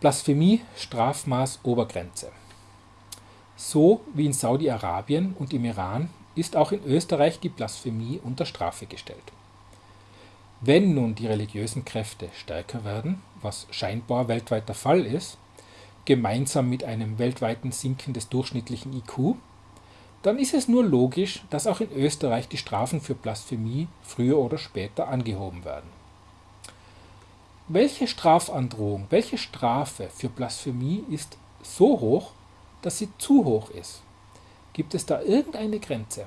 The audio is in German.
Blasphemie Strafmaß Obergrenze. So wie in Saudi-Arabien und im Iran ist auch in Österreich die Blasphemie unter Strafe gestellt. Wenn nun die religiösen Kräfte stärker werden, was scheinbar weltweit der Fall ist, gemeinsam mit einem weltweiten Sinken des durchschnittlichen IQ, dann ist es nur logisch, dass auch in Österreich die Strafen für Blasphemie früher oder später angehoben werden. Welche Strafandrohung, welche Strafe für Blasphemie ist so hoch, dass sie zu hoch ist? Gibt es da irgendeine Grenze?